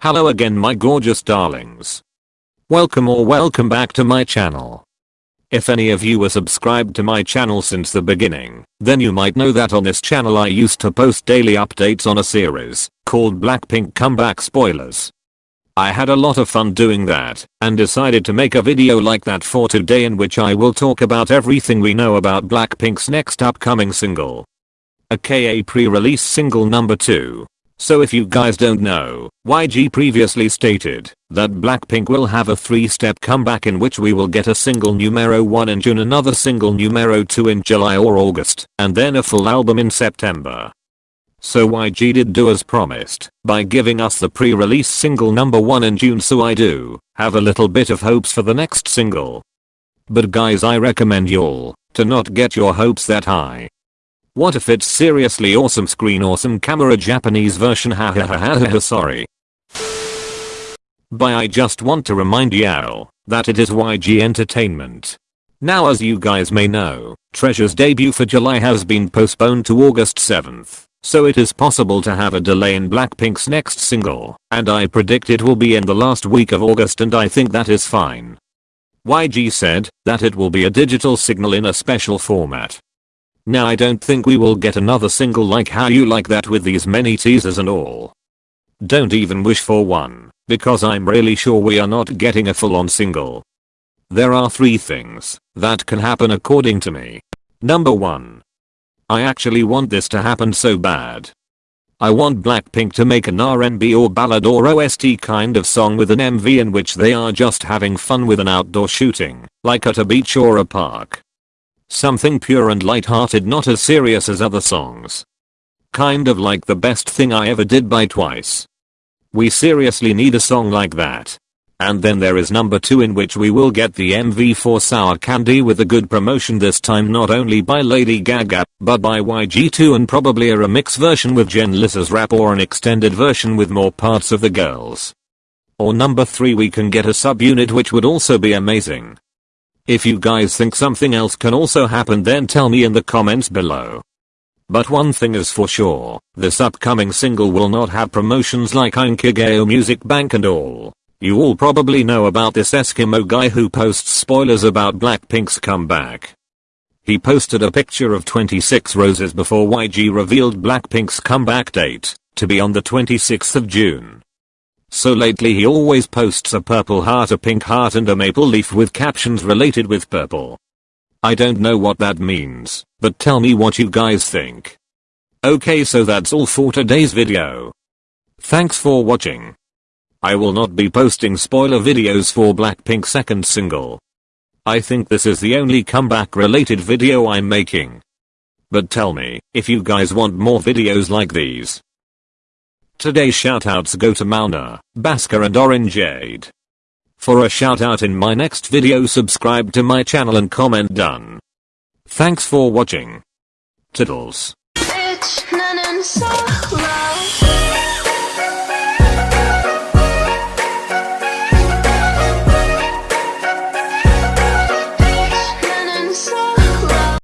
Hello again my gorgeous darlings. Welcome or welcome back to my channel. If any of you were subscribed to my channel since the beginning, then you might know that on this channel I used to post daily updates on a series called Blackpink Comeback Spoilers. I had a lot of fun doing that and decided to make a video like that for today in which I will talk about everything we know about Blackpink's next upcoming single. aka pre-release single number 2. So if you guys don't know, YG previously stated that Blackpink will have a three-step comeback in which we will get a single numero 1 in June another single numero 2 in July or August and then a full album in September. So YG did do as promised by giving us the pre-release single number 1 in June so I do have a little bit of hopes for the next single. But guys I recommend y'all to not get your hopes that high. What if it's seriously awesome screen awesome camera Japanese version ha ha ha ha ha sorry. But I just want to remind y'all that it is YG Entertainment. Now as you guys may know, Treasure's debut for July has been postponed to August 7th. So it is possible to have a delay in Blackpink's next single, and I predict it will be in the last week of August and I think that is fine. YG said that it will be a digital signal in a special format. Now I don't think we will get another single like how you like that with these many teasers and all. Don't even wish for one, because I'm really sure we are not getting a full on single. There are three things that can happen according to me. Number 1. I actually want this to happen so bad. I want Blackpink to make an R&B or ballad or OST kind of song with an MV in which they are just having fun with an outdoor shooting, like at a beach or a park. Something pure and light-hearted not as serious as other songs. Kind of like the best thing I ever did by Twice. We seriously need a song like that. And then there is number 2 in which we will get the MV for Sour Candy with a good promotion this time not only by Lady Gaga, but by YG2 and probably a remix version with Jenlisa's rap or an extended version with more parts of the girls. Or number 3 we can get a subunit which would also be amazing. If you guys think something else can also happen then tell me in the comments below. But one thing is for sure, this upcoming single will not have promotions like Inkigayo Music Bank and all. You all probably know about this Eskimo guy who posts spoilers about Blackpink's comeback. He posted a picture of 26 roses before YG revealed Blackpink's comeback date to be on the 26th of June. So lately he always posts a purple heart a pink heart and a maple leaf with captions related with purple. I don't know what that means, but tell me what you guys think. Okay so that's all for today's video. Thanks for watching. I will not be posting spoiler videos for Blackpink's second single. I think this is the only comeback related video I'm making. But tell me if you guys want more videos like these. Today's shoutouts go to Mauna, Basker and Orangeade. For a shoutout in my next video subscribe to my channel and comment done. Thanks for watching. Tiddles.